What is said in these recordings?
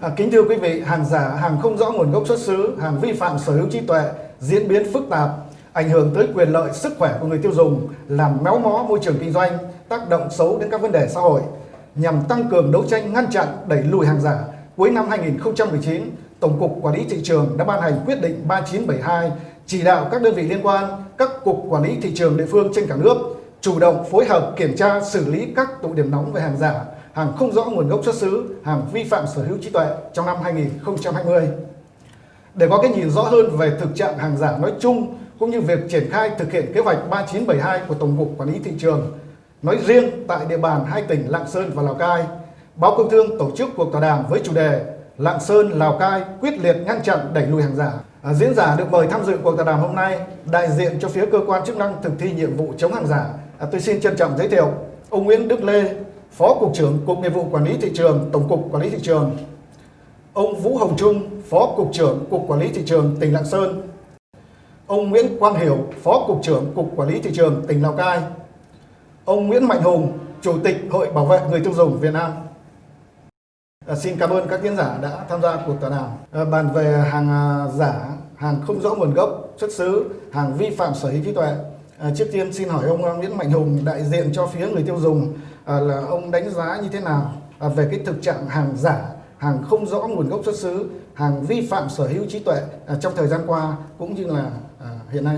À, kính thưa quý vị, hàng giả, hàng không rõ nguồn gốc xuất xứ, hàng vi phạm sở hữu trí tuệ diễn biến phức tạp, ảnh hưởng tới quyền lợi sức khỏe của người tiêu dùng, làm méo mó môi trường kinh doanh, tác động xấu đến các vấn đề xã hội. Nhằm tăng cường đấu tranh ngăn chặn, đẩy lùi hàng giả, cuối năm 2019, Tổng cục Quản lý thị trường đã ban hành quyết định 3972 chỉ đạo các đơn vị liên quan, các cục quản lý thị trường địa phương trên cả nước chủ động phối hợp kiểm tra xử lý các tụ điểm nóng về hàng giả, hàng không rõ nguồn gốc xuất xứ, hàng vi phạm sở hữu trí tuệ trong năm 2020. Để có cái nhìn rõ hơn về thực trạng hàng giả nói chung cũng như việc triển khai thực hiện kế hoạch 3972 của Tổng cục Quản lý thị trường nói riêng tại địa bàn hai tỉnh Lạng Sơn và Lào Cai, Báo Công Thương tổ chức cuộc tọa đàm với chủ đề Lạng Sơn, Lào Cai quyết liệt ngăn chặn đẩy lùi hàng giả. À, diễn giả được mời tham dự cuộc tọa đàm hôm nay đại diện cho phía cơ quan chức năng thực thi nhiệm vụ chống hàng giả. À, tôi xin trân trọng giới thiệu ông Nguyễn Đức Lê, Phó Cục trưởng Cục Nghiệp vụ Quản lý Thị trường, Tổng cục Quản lý Thị trường. Ông Vũ Hồng Trung, Phó Cục trưởng Cục Quản lý Thị trường tỉnh Lạng Sơn. Ông Nguyễn Quang Hiểu, Phó Cục trưởng Cục Quản lý Thị trường tỉnh Lào Cai. Ông Nguyễn Mạnh Hùng, Chủ tịch Hội Bảo vệ Người tiêu dùng Việt Nam. À, xin cảm ơn các diễn giả đã tham gia cuộc tọa đàm à, bàn về hàng à, giả, hàng không rõ nguồn gốc xuất xứ, hàng vi phạm sở hữu trí tuệ. À, trước tiên xin hỏi ông à, Nguyễn Mạnh Hùng đại diện cho phía người tiêu dùng à, là ông đánh giá như thế nào à, về cái thực trạng hàng giả, hàng không rõ nguồn gốc xuất xứ, hàng vi phạm sở hữu trí tuệ à, trong thời gian qua cũng như là à, hiện nay.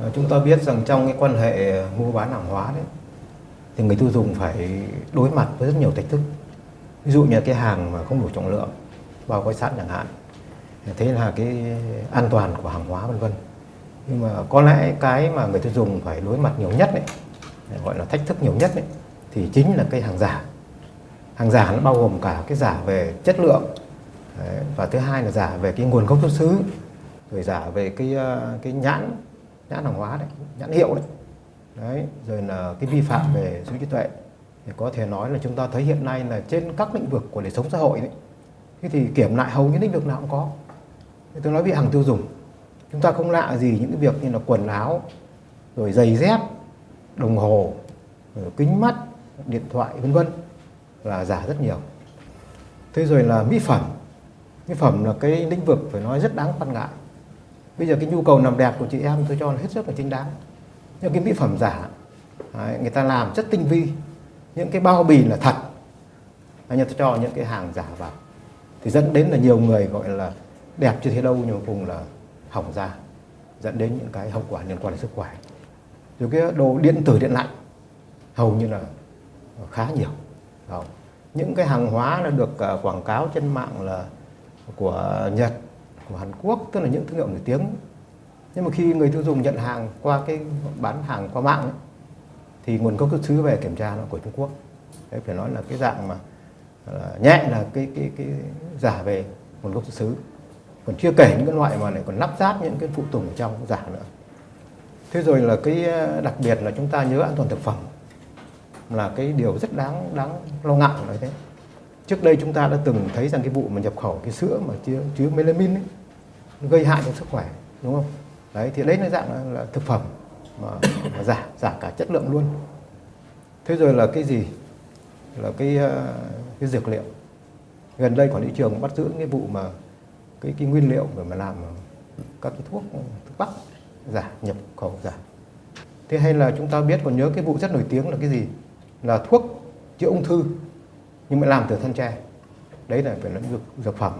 À, chúng ta biết rằng trong cái quan hệ mua bán hàng hóa đấy thì người tiêu dùng phải đối mặt với rất nhiều thách thức ví dụ như cái hàng mà không đủ trọng lượng bao gói sẵn chẳng hạn thế là cái an toàn của hàng hóa vân vân nhưng mà có lẽ cái mà người tiêu dùng phải đối mặt nhiều nhất ấy, gọi là thách thức nhiều nhất ấy, thì chính là cái hàng giả. Hàng giả nó bao gồm cả cái giả về chất lượng đấy, và thứ hai là giả về cái nguồn gốc xuất xứ rồi giả về cái ờ, cái nhãn nhãn hàng hóa đấy nhãn hiệu đấy. Đấy rồi là cái vi phạm về sở trí tuệ. Thì có thể nói là chúng ta thấy hiện nay là trên các lĩnh vực của đời sống xã hội đấy thế thì kiểm lại hầu như lĩnh vực nào cũng có. Tôi nói về hàng tiêu dùng chúng ta không lạ gì những cái việc như là quần áo rồi giày dép đồng hồ rồi kính mắt điện thoại vân vân là giả rất nhiều. Thế rồi là mỹ phẩm. Mỹ phẩm là cái lĩnh vực phải nói rất đáng quan ngại. Bây giờ cái nhu cầu làm đẹp của chị em tôi cho là hết sức là chính đáng. Nhưng cái mỹ phẩm giả đấy, người ta làm rất tinh vi. Những cái bao bì là thật. Anh ta cho những cái hàng giả vào. Thì dẫn đến là nhiều người gọi là đẹp chưa thấy đâu nhưng cùng là hỏng da dẫn đến những cái hậu quả liên quan đến sức khỏe. Rồi cái đồ điện tử điện lạnh hầu như là khá nhiều. Đó. những cái hàng hóa là được à, quảng cáo trên mạng là của Nhật của Hàn Quốc tức là những thương hiệu nổi tiếng. Nhưng mà khi người tiêu dùng nhận hàng qua cái bán hàng qua mạng ấy, thì nguồn gốc xuất xứ về kiểm tra nó của Trung Quốc. Đấy phải nói là cái dạng mà là nhẹ là cái cái cái giả về nguồn gốc xuất xứ còn chưa kể những cái loại mà lại còn lắp ráp những cái phụ tùng ở trong giả nữa. Thế rồi là cái ờ, đặc biệt là chúng ta nhớ an toàn thực phẩm là cái điều rất đáng đáng lo ngại nói thế. Trước đây chúng ta đã từng thấy rằng cái vụ mà nhập khẩu cái sữa mà chứa chứa melamin ấy, gây hại cho sức khỏe đúng không? Đấy thì đấy nó dạng là, là thực phẩm mà, mà giả giả cả chất lượng luôn. Thế rồi là cái gì? Là cái ờ, cái dược liệu. Gần đây quản lý trường bắt giữ cái vụ mà cái cái nguyên liệu để mà làm các cái thuốc thuốc bắc, giả, nhập khẩu, giả. Thế hay là chúng ta biết còn nhớ cái vụ rất nổi tiếng là cái gì? Là thuốc chữa ung thư, nhưng mà làm từ thân tre. Đấy là phải lĩnh vực dược phẩm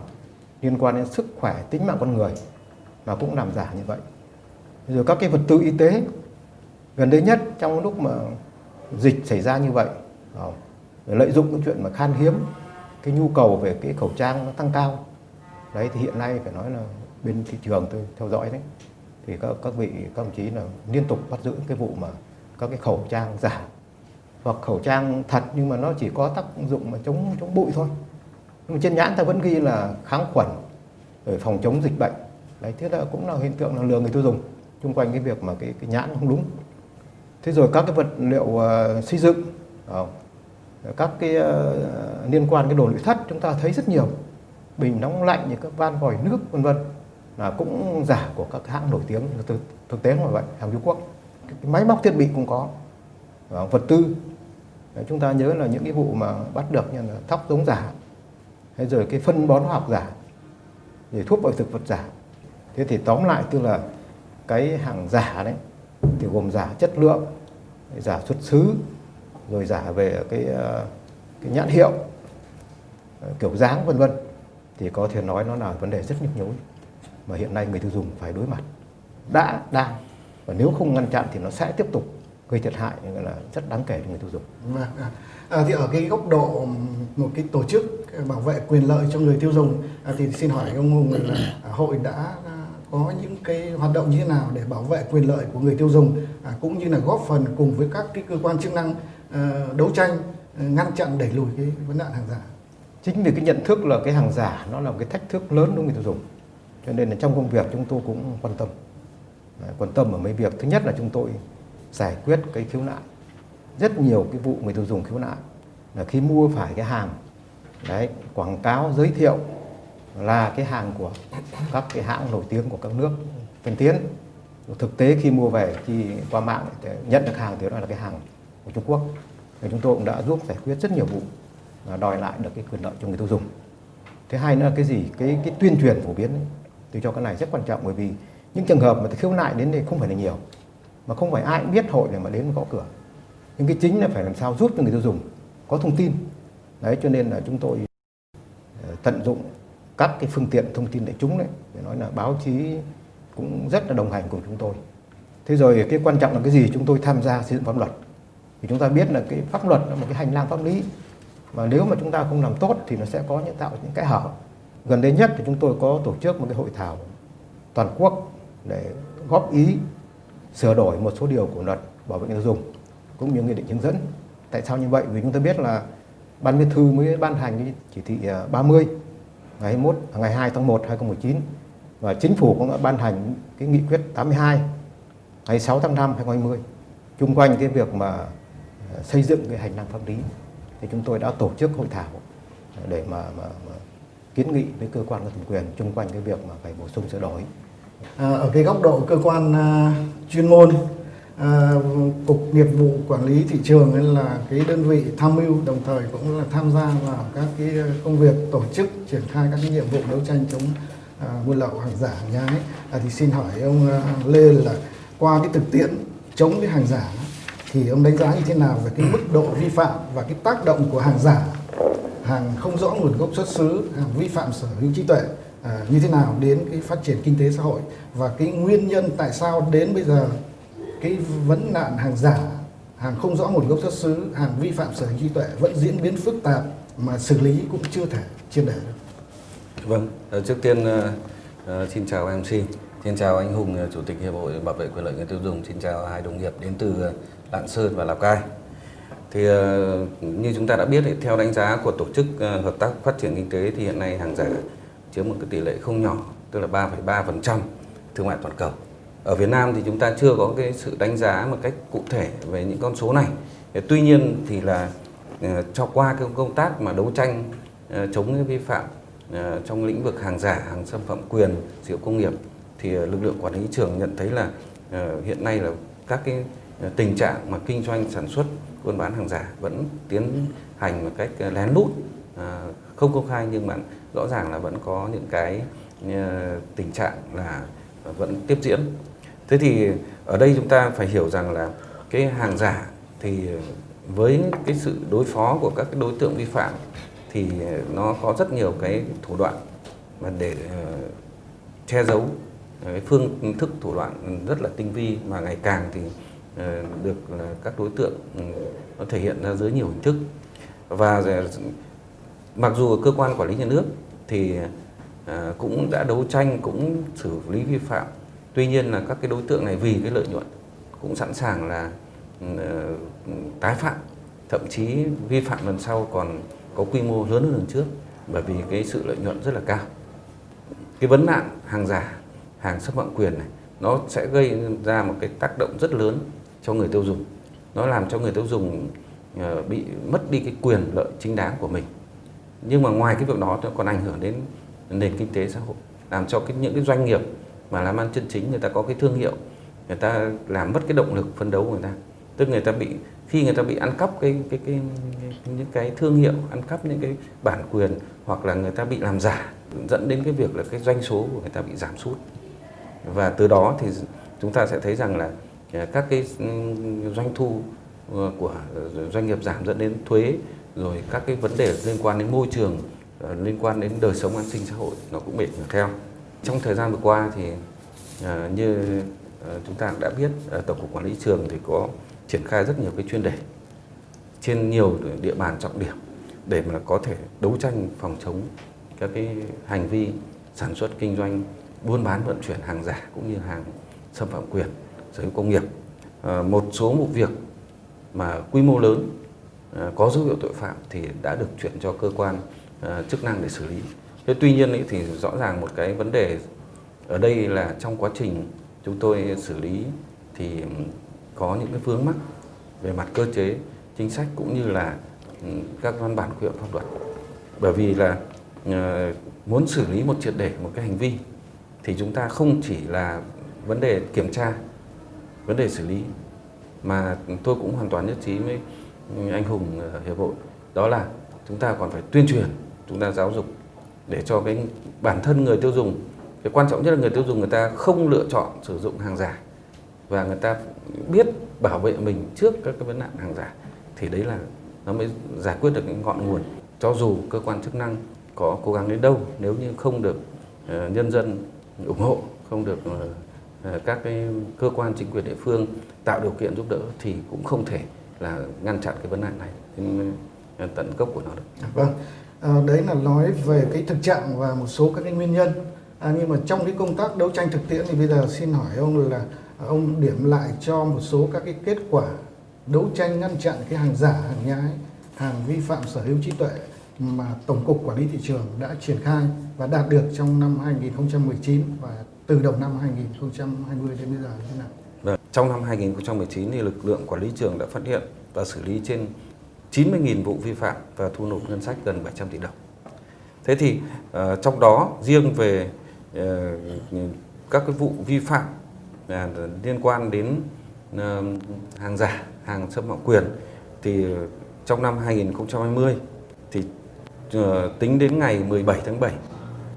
liên quan đến sức khỏe, tính mạng con người, mà cũng làm giả như vậy. Rồi các cái vật tư y tế, gần đây nhất trong lúc mà dịch xảy ra như vậy ờ, lợi dụng cái chuyện mà khan hiếm cái nhu cầu về cái khẩu trang nó tăng cao đấy thì hiện nay phải nói là bên thị trường tôi theo dõi đấy thì các các vị các đồng chí là liên tục bắt giữ cái vụ mà các cái khẩu trang giả. Hoặc khẩu trang thật nhưng mà nó chỉ có tác dụng mà chống chống bụi thôi. Nhưng mà trên nhãn ta vẫn ghi là kháng khuẩn rồi phòng chống dịch bệnh. Đấy thế là cũng là hiện tượng là lừa người tiêu dùng chung quanh cái việc mà cái, cái nhãn không đúng. Thế rồi các cái vật liệu uh, xây dựng uh, các cái uh, liên quan cái đồ nội thất chúng ta thấy rất nhiều bình nóng lạnh như các van vòi nước vân vân là cũng giả của các hãng nổi tiếng. Thực, thực tế là vậy hàng Trung Quốc cái máy móc thiết bị cũng có. Vật tư Đấy, chúng ta nhớ là những cái vụ mà bắt được như là thóc giống giả hay rồi cái phân bón hóa học giả rồi thuốc bảo thực vật giả. Thế thì tóm lại tức là cái hàng giả đấy thì gồm giả chất lượng giả xuất xứ rồi giả về cái, ờ, cái nhãn hiệu ờ, kiểu dáng vân vân thì có thể nói nó là vấn đề rất nhức nhối mà hiện nay người tiêu dùng phải đối mặt đã đang và nếu không ngăn chặn thì nó sẽ tiếp tục gây thiệt hại là rất đáng kể cho người tiêu dùng. À, à, thì ở cái góc độ một cái tổ chức bảo vệ quyền lợi cho người tiêu dùng à, thì xin hỏi ông Hùng là hội đã à, có những cái hoạt động như thế nào để bảo vệ quyền lợi của người tiêu dùng à, cũng như là góp phần cùng với các cái cơ quan chức năng à, đấu tranh ờ, ngăn chặn đẩy lùi cái vấn nạn hàng giả. Chính vì cái nhận thức là cái hàng giả nó là một cái thách thức lớn đối với người tiêu dùng. Cho nên là trong công việc chúng tôi cũng quan tâm. Đấy, quan tâm ở mấy việc. Thứ nhất là chúng tôi giải quyết cái khiếu nại. Rất nhiều cái vụ người tiêu dùng khiếu nại là khi mua phải cái hàng đấy quảng cáo giới thiệu là cái hàng của các cái hãng nổi tiếng của các nước tiên tiến thực tế khi mua về khi qua mạng nhận được hàng thì đó là cái hàng của Trung Quốc thì chúng tôi cũng đã giúp giải quyết rất nhiều vụ À, đòi lại được cái quyền lợi cho người tiêu dùng. Thứ hai nữa là cái gì? Cái cái tuyên truyền phổ biến ấy, tôi cho cái này rất quan trọng bởi vì những trường hợp mà khiếu nại đến đây không phải là nhiều mà không phải ai cũng biết hội để mà đến gõ cửa. Nhưng cái chính là phải làm sao giúp cho người tiêu dùng có thông tin. Đấy cho nên là chúng tôi ờ, tận dụng các cái phương tiện thông tin đại chúng đấy để nói là báo chí cũng rất là đồng hành cùng chúng tôi. Thế rồi cái quan trọng là cái gì? Chúng tôi tham gia xây dựng pháp luật. Thì chúng ta biết là cái pháp luật là một cái hành lang pháp lý mà nếu mà chúng ta không làm tốt thì nó sẽ có những tạo những cái hở. Gần đây nhất thì chúng tôi có tổ chức một cái hội thảo toàn quốc để góp ý sửa đổi một số điều của luật bảo vệ người tiêu dùng cũng như nghị định hướng dẫn. Tại sao như vậy? Vì chúng ta biết là ban bí thư mới ban hành cái chỉ thị à, 30 ngày 21 à, ngày 2 tháng 1 2019 và chính phủ cũng đã ban hành cái nghị quyết 82 ngày 6 tháng 5 2020 chung quanh cái việc mà à, xây dựng cái hành lang pháp lý thì chúng tôi đã tổ chức hội thảo để mà, mà, mà kiến nghị với cơ quan có thẩm quyền chung quanh cái việc mà phải bổ sung sửa đổi. À, ở cái góc độ cơ quan à, chuyên môn à, cục nghiệp vụ quản lý thị trường ấy là cái đơn vị tham mưu đồng thời cũng là tham gia vào các cái công việc tổ chức triển khai các cái nhiệm vụ đấu tranh chống à, buôn lậu hàng giả hàng nhái à, thì xin hỏi ông à, Lê là qua cái thực tiễn chống cái hàng giả thì ông đánh giá như thế nào về cái mức độ vi phạm và cái tác động của hàng giả hàng không rõ nguồn gốc xuất xứ hàng vi phạm sở hữu trí tuệ à, như thế nào đến cái phát triển kinh tế xã hội? Và cái nguyên nhân tại sao đến bây giờ cái vấn nạn hàng giả hàng không rõ nguồn gốc xuất xứ hàng vi phạm sở hữu trí tuệ vẫn diễn biến phức tạp mà xử lý cũng chưa thể triệt để được? Vâng ờ, trước tiên uh, xin chào mc xin chào anh hùng chủ tịch hiệp hội bảo vệ quyền lợi người tiêu dùng. Xin chào hai đồng nghiệp đến từ lạng sơn và lào cai. Thì ờ, như chúng ta đã biết theo đánh giá của tổ chức ờ, hợp tác phát triển kinh tế thì hiện nay hàng giả chiếm một cái tỷ lệ không nhỏ tức là 3,3% thương mại toàn cầu. Ở Việt Nam thì chúng ta chưa có cái sự đánh giá một cách cụ thể về những con số này. Tuy nhiên thì là ờ, cho qua cái công tác mà đấu tranh chống cái vi phạm trong lĩnh vực hàng giả hàng xâm phạm quyền sử dụng công nghiệp thì lực lượng quản lý trường nhận thấy là hiện nay là các cái Ờ, tình trạng mà kinh doanh sản xuất buôn bán hàng giả vẫn tiến hành một cách ờ, lén lút ờ, không công khai nhưng mà rõ ràng là vẫn có những cái tình trạng là vẫn tiếp diễn. Thế thì ở đây chúng ta phải hiểu rằng là cái hàng giả thì với cái sự đối phó của các đối tượng vi phạm thì nó có rất nhiều cái thủ đoạn mà để che giấu cái phương thức thủ đoạn rất là tinh vi mà ngày càng thì uh, Ờ, được ờ, các đối tượng ừ, nó thể hiện ra dưới nhiều hình thức. Và mặc dù cơ quan quản lý nhà nước thì ờ, cũng đã đấu tranh, cũng xử lý vi phạm. Tuy nhiên là các cái đối tượng này vì cái lợi nhuận cũng sẵn sàng là ừ, tái phạm. Thậm chí vi phạm lần sau còn có quy mô lớn hơn lần trước bởi vì cái sự lợi nhuận rất là cao. Cái vấn nạn hàng giả, hàng xâm phạm quyền này, nó sẽ gây ra một cái tác động rất lớn cho người tiêu dùng. Nó làm cho người tiêu dùng ờ, bị mất đi cái quyền lợi chính đáng của mình. Nhưng mà ngoài cái việc đó nó còn ảnh hưởng đến nền kinh tế xã hội làm cho cái những cái doanh nghiệp mà làm ăn chân chính người ta có cái thương hiệu người ta làm mất cái động lực phân đấu của người ta. Tức người ta bị khi người ta bị ăn cắp cái cái, cái, cái những cái thương hiệu ăn cắp những cái bản quyền hoặc là người ta bị làm giả dẫn đến cái việc là cái doanh số của người ta bị giảm sút. Và từ đó thì chúng ta sẽ thấy rằng là các cái doanh thu ờ, của doanh nghiệp giảm dẫn đến thuế, rồi các cái vấn đề liên quan đến môi trường ờ, liên quan đến đời sống an sinh xã hội, nó cũng bị ảnh hưởng theo. Trong thời gian vừa qua thì ờ, như chúng ta đã biết tổng cục quản lý trường thì có triển khai rất nhiều cái chuyên đề trên nhiều địa bàn trọng điểm để mà có thể đấu tranh phòng chống các cái hành vi sản xuất kinh doanh, buôn bán, vận chuyển hàng giả cũng như hàng xâm phạm quyền sở hữu công nghiệp. Ờ, một số vụ việc mà quy mô lớn ờ, có dấu hiệu tội phạm thì đã được chuyển cho cơ quan ờ, chức năng để xử lý. Thế tuy nhiên thì rõ ràng một cái vấn đề ở đây là trong quá trình chúng tôi xử lý thì có những cái vướng mắc về mặt cơ chế, chính sách cũng như là các văn bản quy phạm pháp luật. Bởi vì là muốn xử lý một triệt để một cái hành vi thì chúng ta không chỉ là vấn đề kiểm tra vấn đề xử lý mà tôi cũng hoàn toàn nhất trí với anh Hùng ở hiệp hội. Đó là chúng ta còn phải tuyên truyền, chúng ta giáo dục để cho cái bản thân người tiêu dùng, cái quan trọng nhất là người tiêu dùng người ta không lựa chọn sử dụng hàng giả và người ta biết bảo vệ mình trước các cái vấn nạn hàng giả thì đấy là nó mới giải quyết được cái ngọn nguồn. Cho dù cơ quan chức năng có cố gắng đến đâu, nếu như không được ờ, nhân dân ủng hộ, không được ờ, Ờ, các cái cơ quan chính quyền địa phương tạo điều kiện giúp đỡ thì cũng không thể là ngăn chặn cái vấn nạn này đến ờ, tận gốc của nó được. À, vâng, à, đấy là nói về cái thực trạng và một số các cái nguyên nhân. À, nhưng mà trong cái công tác đấu tranh thực tiễn thì bây giờ xin hỏi ông là ông điểm lại cho một số các cái kết quả đấu tranh ngăn chặn cái hàng giả, hàng nhái, hàng vi phạm sở hữu trí tuệ mà Tổng cục Quản lý thị trường đã triển khai và đạt được trong năm 2019 và từ đầu năm 2020 đến bây giờ như thế nào? Vâng. Trong năm 2019 thì lực lượng quản lý trường đã phát hiện và xử lý trên 90.000 vụ vi phạm và thu nộp ngân sách gần 700 tỷ đồng. Thế thì uh, trong đó riêng về uh, các cái vụ vi phạm uh, liên quan đến uh, hàng giả, hàng xâm phạm quyền thì trong năm 2020 thì uh, tính đến ngày 17 tháng 7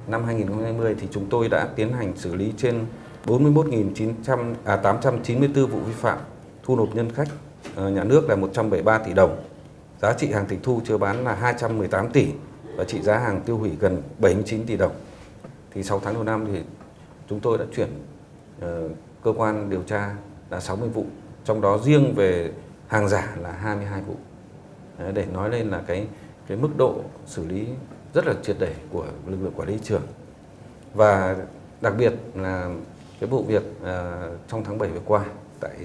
năm 2020 thì chúng tôi đã tiến hành xử lý trên 41.900 à 894 vụ vi phạm, thu nộp ngân sách ờ, nhà nước là 173 tỷ đồng. Giá trị hàng tịch thu chưa bán là 218 tỷ và trị giá hàng tiêu hủy gần 79 tỷ đồng. Thì 6 tháng đầu năm thì chúng tôi đã chuyển ờ, cơ quan điều tra là 60 vụ, trong đó riêng về hàng giả là 22 vụ. Để nói lên là cái cái mức độ xử lý rất là triệt để của lực lượng quản lý trường. Và đặc biệt là cái vụ việc à, trong tháng 7 vừa qua tại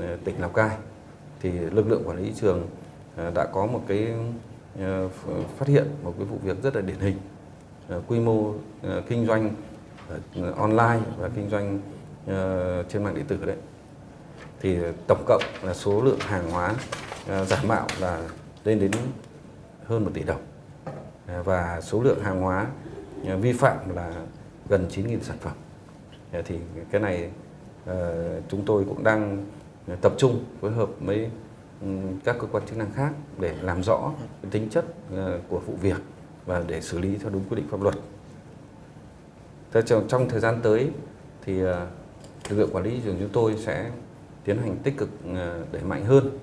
à, tỉnh Lào Cai, thì lực lượng quản lý trường à, đã có một cái phát hiện một cái vụ việc rất là điển hình. Quy mô kinh doanh online và kinh doanh trên mạng điện tử đấy. Thì tổng cộng là số lượng hàng hóa giả mạo là lên đến hơn một tỷ đồng và số lượng hàng hóa ờ, vi phạm là gần 9.000 sản phẩm. Ờ, thì cái này ờ, chúng tôi cũng đang tập trung phối hợp với ừ, các cơ quan chức năng khác để làm rõ tính chất của vụ việc và để xử lý theo đúng quy định pháp luật. Thế trong, thời gian tới thì lực lượng quản lý thị trường chúng tôi sẽ tiến hành tích cực đẩy mạnh hơn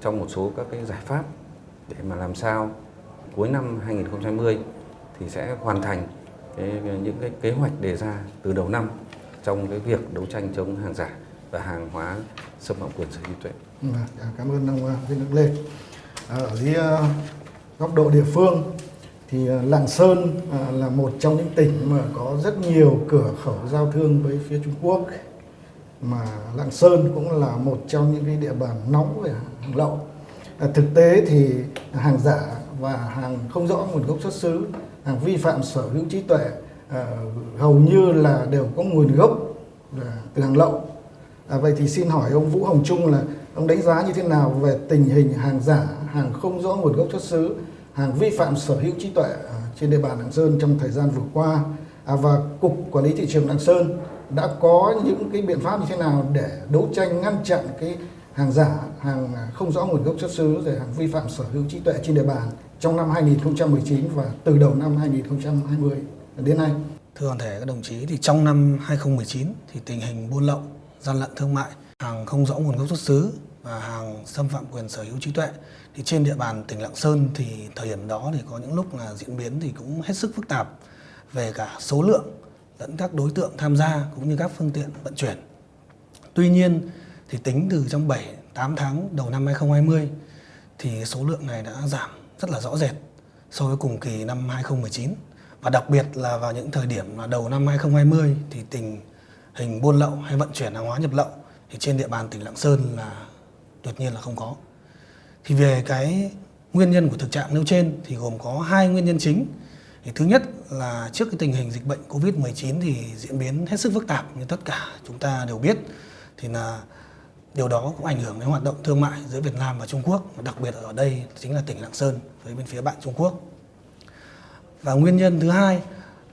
trong một số các cái giải pháp để mà làm sao cuối năm 2020 thì sẽ hoàn thành cái, những cái kế hoạch đề ra từ đầu năm trong cái việc đấu tranh chống hàng giả và hàng hóa xâm phạm quyền sở hữu trí tuệ. Vâng, dạ, cảm ơn ông ờ, à, Viên Đức Lê. À, Ở dưới ờ, góc độ địa phương thì Lạng Sơn là một trong những tỉnh mà có rất nhiều cửa khẩu giao thương với phía Trung Quốc mà Lạng Sơn cũng là một trong những cái địa bàn nóng về hàng lậu. À, thực tế thì hàng giả và hàng không rõ nguồn gốc xuất xứ, hàng vi phạm sở hữu trí tuệ à, hầu như là đều có nguồn gốc là từ hàng lậu. À, vậy thì xin hỏi ông Vũ Hồng Trung là ông đánh giá như thế nào về tình hình hàng giả, hàng không rõ nguồn gốc xuất xứ, hàng vi phạm sở hữu trí tuệ à, trên địa bàn Lạng Sơn trong thời gian vừa qua à, và Cục Quản lý Thị trường Lạng Sơn đã có những cái biện pháp như thế nào để đấu tranh ngăn chặn cái hàng giả, hàng không rõ nguồn gốc xuất xứ, rồi hàng vi phạm sở hữu trí tuệ trên địa bàn trong năm 2019 và từ đầu năm 2020 đến nay. Thưa toàn thể các đồng chí, thì trong năm 2019 thì tình hình buôn lậu, gian lận thương mại, hàng không rõ nguồn gốc xuất xứ và hàng xâm phạm quyền sở hữu trí tuệ thì trên địa bàn tỉnh Lạng Sơn thì thời điểm đó thì có những lúc là diễn biến thì cũng hết sức phức tạp về cả số lượng lẫn các đối tượng tham gia cũng như các phương tiện vận chuyển. Tuy nhiên thì tính từ trong 7 8 tháng đầu năm 2020 thì số lượng này đã giảm rất là rõ rệt so với cùng kỳ năm 2019 và đặc biệt là vào những thời điểm là đầu năm 2020 thì tình hình buôn lậu hay vận chuyển hàng hóa nhập lậu thì trên địa bàn tỉnh Lạng Sơn là tuyệt nhiên là không có. Thì về cái nguyên nhân của thực trạng nêu trên thì gồm có hai nguyên nhân chính. Thì thứ nhất là trước cái tình hình dịch bệnh Covid-19 thì diễn biến hết sức phức tạp như tất cả chúng ta đều biết, thì là điều đó cũng ảnh hưởng đến hoạt động thương mại giữa Việt Nam và Trung Quốc đặc biệt ở đây chính là tỉnh Lạng Sơn với bên phía bạn Trung Quốc. Và nguyên nhân thứ hai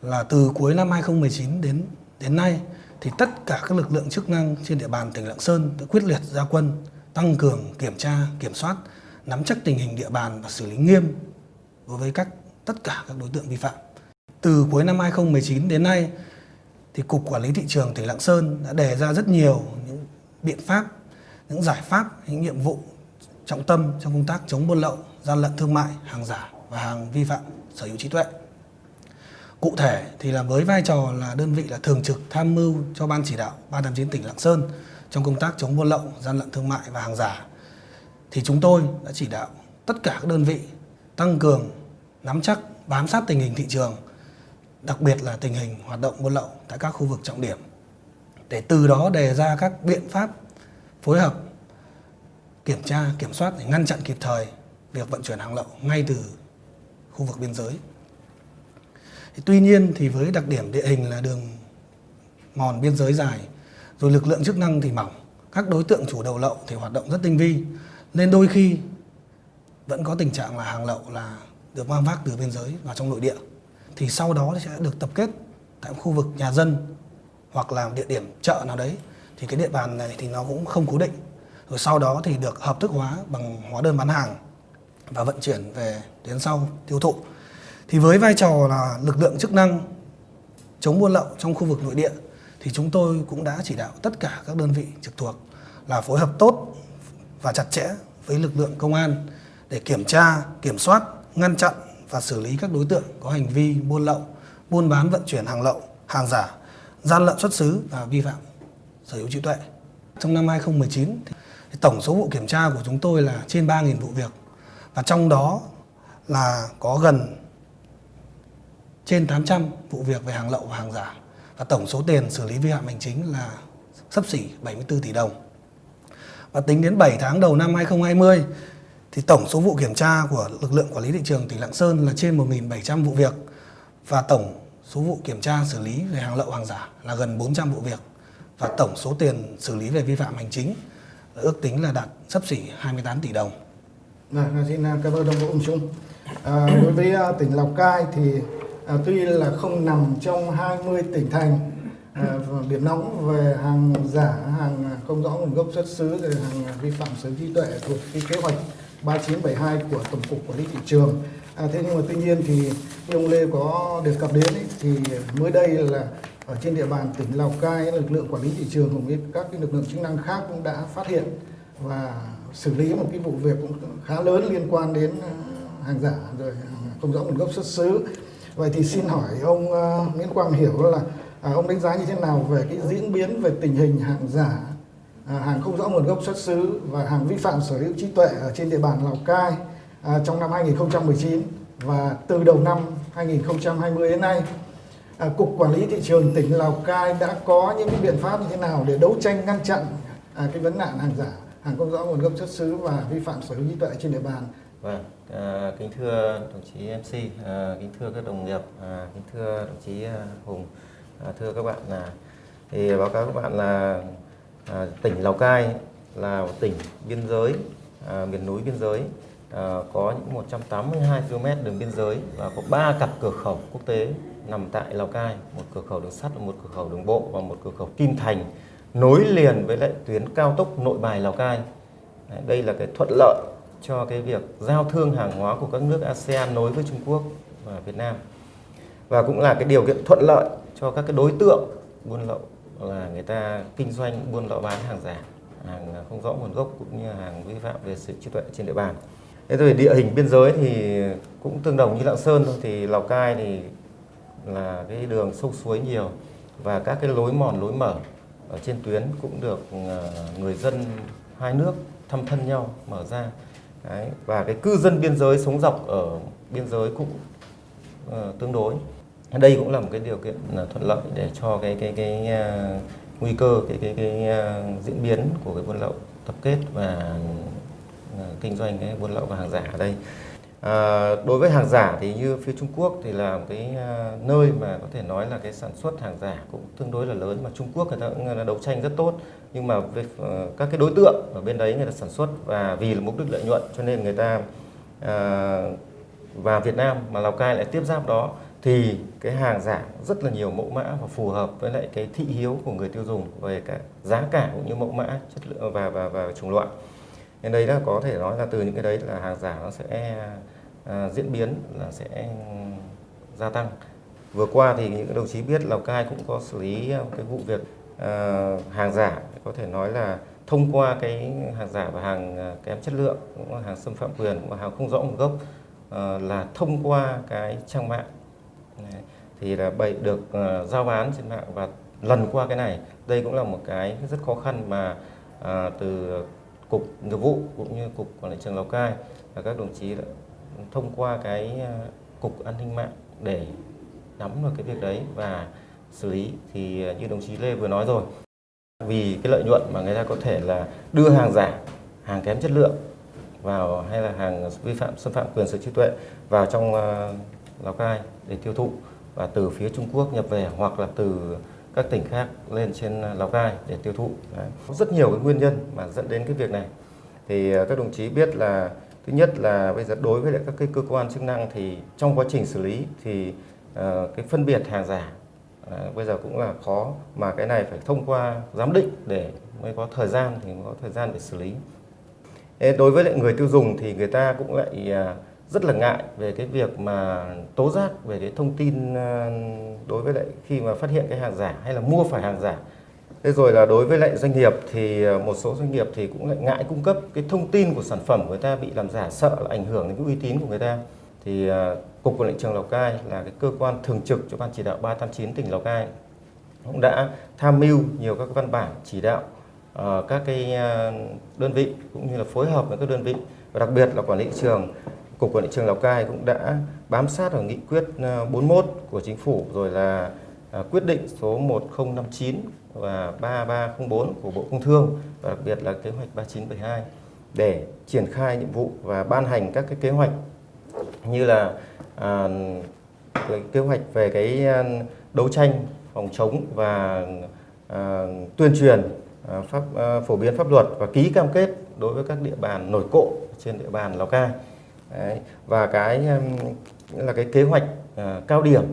là từ cuối năm 2019 đến đến nay thì tất cả các lực lượng chức năng trên địa bàn tỉnh Lạng Sơn đã quyết liệt ra quân tăng cường kiểm tra, kiểm soát, nắm chắc tình hình địa bàn và xử lý nghiêm đối với các tất cả các đối tượng vi phạm. Từ cuối năm 2019 đến nay thì Cục Quản lý Thị trường tỉnh Lạng Sơn đã đề ra rất nhiều những biện pháp, những giải pháp, những nhiệm vụ trọng tâm trong công tác chống buôn lậu, gian lận thương mại, hàng giả và hàng vi phạm sở hữu trí tuệ. Cụ thể thì là với vai trò là đơn vị là thường trực tham mưu cho Ban chỉ đạo 389 tỉnh Lạng Sơn trong công tác chống buôn lậu, gian lận thương mại và hàng giả thì chúng tôi đã chỉ đạo tất cả các đơn vị tăng cường nắm chắc bám sát tình hình thị trường đặc biệt là tình hình hoạt động buôn lậu tại các khu vực trọng điểm để từ đó đề ra các biện pháp phối hợp kiểm tra, kiểm soát để ngăn chặn kịp thời việc vận chuyển hàng lậu ngay từ khu vực biên giới. Thì tuy nhiên thì với đặc điểm địa hình là đường mòn biên giới dài, rồi lực lượng chức năng thì mỏng, các đối tượng chủ đầu lậu thì hoạt động rất tinh vi, nên đôi khi vẫn có tình trạng là hàng lậu là được mang vác từ biên giới vào trong nội địa. Thì sau đó sẽ được tập kết tại khu vực nhà dân hoặc là địa điểm chợ nào đấy thì cái địa bàn này thì nó cũng không cố định. Rồi sau đó thì được hợp thức hóa bằng hóa đơn bán hàng và vận chuyển về đến sau tiêu thụ. Thì với vai trò là lực lượng chức năng chống buôn lậu trong khu vực nội địa thì chúng tôi cũng đã chỉ đạo tất cả các đơn vị trực thuộc là phối hợp tốt và chặt chẽ với lực lượng công an để kiểm tra, kiểm soát, ngăn chặn và xử lý các đối tượng có hành vi buôn lậu, buôn bán vận chuyển hàng lậu, hàng giả, gian lận xuất xứ và vi phạm sở hữu trí tuệ. Trong năm 2019, thì tổng số vụ kiểm tra của chúng tôi là trên 3.000 vụ việc và trong đó là có gần trên 800 vụ việc về hàng lậu và hàng giả và tổng số tiền xử lý vi phạm hành chính là sấp xỉ 74 tỷ đồng. Và tính đến 7 tháng đầu năm 2020 thì tổng số vụ kiểm tra của lực lượng quản lý thị trường tỉnh Lạng Sơn là trên 1.700 vụ việc và tổng số vụ kiểm tra xử lý về hàng lậu hàng giả là gần 400 vụ việc và tổng số tiền xử lý về vi phạm hành chính ước tính là đạt sấp xỉ 28 tỷ đồng. Vâng, vâng xin à, cảm ơn đồng bộ ông Trung. À, đối với à, tỉnh Lào Cai thì à, tuy là không nằm trong 20 tỉnh thành à, điểm nóng về hàng giả, hàng không rõ nguồn gốc xuất xứ, rồi hàng vi phạm sở trí tuệ thuộc cái kế hoạch 3972 của Tổng cục Quản lý thị trường. À, thế nhưng mà tuy nhiên thì như ông Lê có đề cập đến ấy, thì mới đây là ở trên địa bàn tỉnh Lào Cai lực lượng quản lý thị trường cùng với các cái lực lượng chức năng khác cũng đã phát hiện và xử lý một cái vụ việc cũng khá lớn liên quan đến ờ, hàng giả rồi ờ, không rõ nguồn gốc xuất xứ. Vậy thì xin hỏi ông ờ, Nguyễn Quang Hiểu là à, ông đánh giá như thế nào về cái diễn biến về tình hình hàng giả à, hàng không rõ nguồn gốc xuất xứ và hàng vi phạm sở hữu trí tuệ ở trên địa bàn Lào Cai à, trong năm 2019 và từ đầu năm 2020 đến nay à, Cục Quản lý Thị trường tỉnh Lào Cai đã có những cái biện pháp như thế nào để đấu tranh ngăn chặn à, cái vấn nạn hàng giả, hàng không rõ nguồn gốc xuất xứ và vi phạm sở hữu trí tuệ trên địa bàn. Vâng, à, kính thưa đồng chí MC, à, kính thưa các đồng nghiệp, à, kính thưa đồng chí à, Hùng, à, thưa các bạn là thì báo cáo các bạn là à, tỉnh Lào Cai là một tỉnh biên giới, à, miền núi biên giới, à, có những 182 km đường biên giới và có 3 cặp cửa khẩu quốc tế nằm tại Lào Cai, một cửa khẩu đường sắt, một cửa khẩu đường bộ và một cửa khẩu Kim Thành nối liền với lại tuyến cao tốc Nội Bài Lào Cai. Đây là cái thuận lợi cho cái việc giao thương hàng hóa của các nước ASEAN nối với Trung Quốc và Việt Nam và cũng là cái điều kiện thuận lợi cho các cái đối tượng buôn lậu là người ta kinh doanh buôn lậu bán hàng giả hàng không rõ nguồn gốc cũng như hàng vi phạm về sự trí tuệ trên địa bàn thế rồi địa hình biên giới thì cũng tương đồng như lạng sơn thôi thì lào cai thì là cái đường sông suối nhiều và các cái lối mòn lối mở ở trên tuyến cũng được ờ, người dân hai nước thăm thân nhau mở ra Đấy. và cái cư dân biên giới sống dọc ở biên giới cũng uh, tương đối đây cũng là một cái điều kiện là thuận lợi để cho cái cái cái uh, nguy cơ cái cái cái uh, diễn biến của cái buôn lậu tập kết và uh, kinh doanh cái buôn lậu và hàng giả ở đây À, đối với hàng giả thì như phía Trung Quốc thì là một cái ờ, nơi mà có thể nói là cái sản xuất hàng giả cũng tương đối là lớn mà Trung Quốc người ta cũng là đấu tranh rất tốt. Nhưng mà về ờ, các cái đối tượng ở bên đấy người ta sản xuất và vì là mục đích lợi nhuận cho nên người ta và Việt Nam mà Lào Cai lại tiếp giáp đó thì cái hàng giả rất là nhiều mẫu mã và phù hợp với lại cái thị hiếu của người tiêu dùng về cả giá cả cũng như mẫu mã chất lượng và và và chủng loại. Nên đây là có thể nói là từ những cái đấy là hàng giả nó sẽ à, diễn biến là sẽ gia tăng vừa qua thì những đồng chí biết Lào Cai cũng có xử lý cái vụ việc à, hàng giả có thể nói là thông qua cái hàng giả và hàng à, kém chất lượng cũng là hàng xâm phạm quyền cũng là hàng không rõ nguồn gốc à, là thông qua cái trang mạng Đấy. thì là bày được uh, giao bán trên mạng và lần qua cái này đây cũng là một cái rất khó khăn mà à, từ cục nghiệp vụ cũng như cục quản lý trường Lào Cai và các đồng chí đã thông qua cái ờ, cục an ninh mạng để nắm được cái việc đấy và xử lý thì ờ, như đồng chí Lê vừa nói rồi vì cái lợi nhuận mà người ta có thể là đưa hàng giả hàng kém chất lượng vào hay là hàng vi phạm xâm phạm quyền sở hữu trí tuệ vào trong uh, Lào Cai để tiêu thụ và từ phía Trung Quốc nhập về hoặc là từ các tỉnh khác lên trên Lào Cai để tiêu thụ. Đấy. Có rất nhiều cái nguyên nhân mà dẫn đến cái việc này. Thì uh, các đồng chí biết là thứ nhất là bây giờ đối với lại các cái cơ quan chức năng thì trong quá trình xử lý thì uh, cái phân biệt hàng giả uh, bây giờ cũng là khó mà cái này phải thông qua giám định để mới có thời gian thì mới có thời gian để xử lý. Đối với lại người tiêu dùng thì người ta cũng lại uh, rất là ngại về cái việc mà tố giác về cái thông tin đối với lại khi mà phát hiện cái hàng giả hay là mua phải hàng giả. Thế rồi là đối với lại doanh nghiệp thì ờ, một số doanh nghiệp thì cũng lại ngại cung cấp cái thông tin của sản phẩm của người ta bị làm giả sợ là ảnh hưởng đến cái uy tín của người ta. Thì ờ, Cục Quản lý trường Lào Cai là cái cơ quan thường trực cho Ban chỉ đạo 389 tỉnh Lào Cai cũng đã tham mưu nhiều các văn bản chỉ đạo uh, các cái đơn vị cũng như là phối hợp với các đơn vị và đặc biệt là quản lý thị trường Cục Quản lý trường Lào Cai cũng đã bám sát vào nghị quyết 41 của chính phủ rồi là À, quyết định số 1059 và 3304 của Bộ Công Thương và đặc biệt là kế hoạch 3972 để triển khai nhiệm vụ và ban hành các cái kế hoạch như là à, kế hoạch về cái à, đấu tranh phòng chống và à, tuyên truyền à, pháp à, phổ biến pháp luật và ký cam kết đối với các địa bàn nổi cộ trên địa bàn Lào Cai. Đấy. Và cái là cái kế hoạch à, cao điểm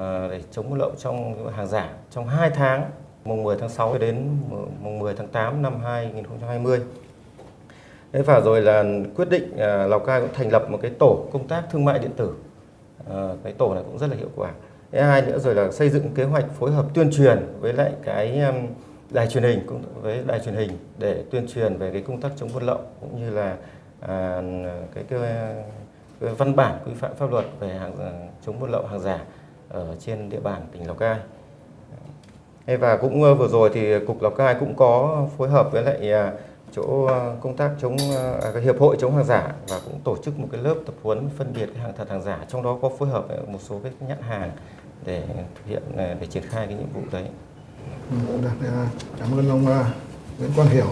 Ờ, để chống buôn lậu trong hàng giả trong 2 tháng mùng 10 tháng 6 đến mùng 10 tháng 8 năm 2020. Thế và rồi là quyết định ờ, Lào Cai cũng thành lập một cái tổ công tác thương mại điện tử. Ờ, cái tổ này cũng rất là hiệu quả. Thứ hai nữa rồi là xây dựng kế hoạch phối hợp tuyên truyền với lại cái um, đài truyền hình cũng với đài truyền hình để tuyên truyền về cái công tác chống buôn lậu cũng như là à, cái, cái, cái văn bản quy phạm pháp luật về hàng à, chống buôn lậu hàng giả ở trên địa bàn tỉnh Lào Cai. Và cũng ờ, vừa rồi thì cục Lào Cai cũng có phối hợp với lại à, chỗ ờ, công tác chống ờ, à, hiệp hội chống hàng giả và cũng tổ chức một cái lớp tập huấn phân biệt cái hàng thật hàng giả trong đó có phối hợp với một số cái nhãn hàng để thực hiện để triển khai cái nhiệm vụ đấy. Ừ, cảm ơn ông Nguyễn Quang Hiểu.